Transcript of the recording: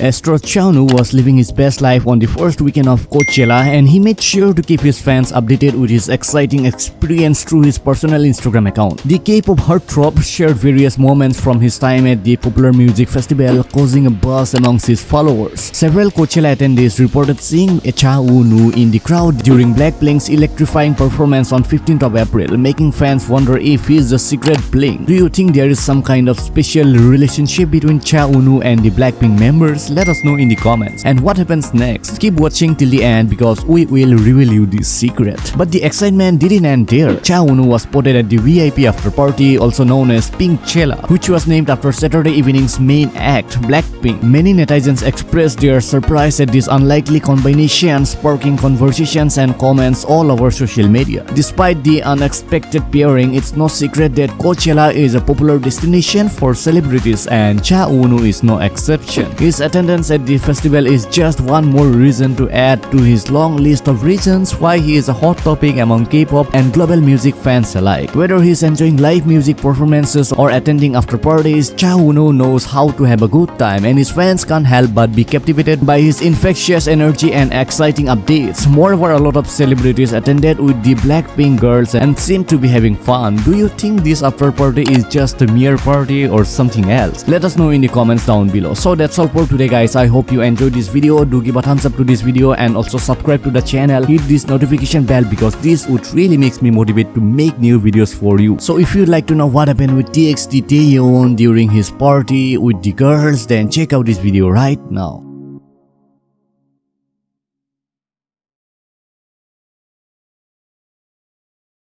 Astro Cha Eun-woo was living his best life on the first weekend of Coachella and he made sure to keep his fans updated with his exciting experience through his personal Instagram account. The K-pop heartthrob shared various moments from his time at the popular music festival causing a buzz amongst his followers. Several Coachella attendees reported seeing Cha Eun-woo in the crowd during Blackpink's electrifying performance on 15th of April, making fans wonder if he is the secret Blink. Do you think there is some kind of special relationship between Cha Eun-woo and the Blackpink members? Let us know in the comments. And what happens next? Keep watching till the end because we will reveal you this secret. But the excitement didn't end there. Cha Eun-woo was spotted at the VIP after party, also known as Pinkchella, which was named after Saturday evening's main act, Blackpink. Many netizens expressed their surprise at this unlikely combination, sparking conversations and comments all over social media. Despite the unexpected pairing, it's no secret that Coachella is a popular destination for celebrities and Cha Eun-woo is no exception. His attendance at the festival is just one more reason to add to his long list of reasons why he is a hot topic among K-pop and global music fans alike. Whether he's enjoying live music performances or attending after parties, Cha Eun-woo knows how to have a good time and his fans can't help but be captivated by his infectious energy and exciting updates. Moreover, a lot of celebrities attended with the Blackpink girls and seem to be having fun. Do you think this after party is just a mere party or something else? Let us know in the comments down below. So that's all for today guys. I hope you enjoyed this video. Do give a thumbs up to this video and also subscribe to the channel. Hit this notification bell because this would really makes me motivate to make new videos for you. So if you'd like to know what happened with TXT Taehyun during his party with the girls then check out this video right now.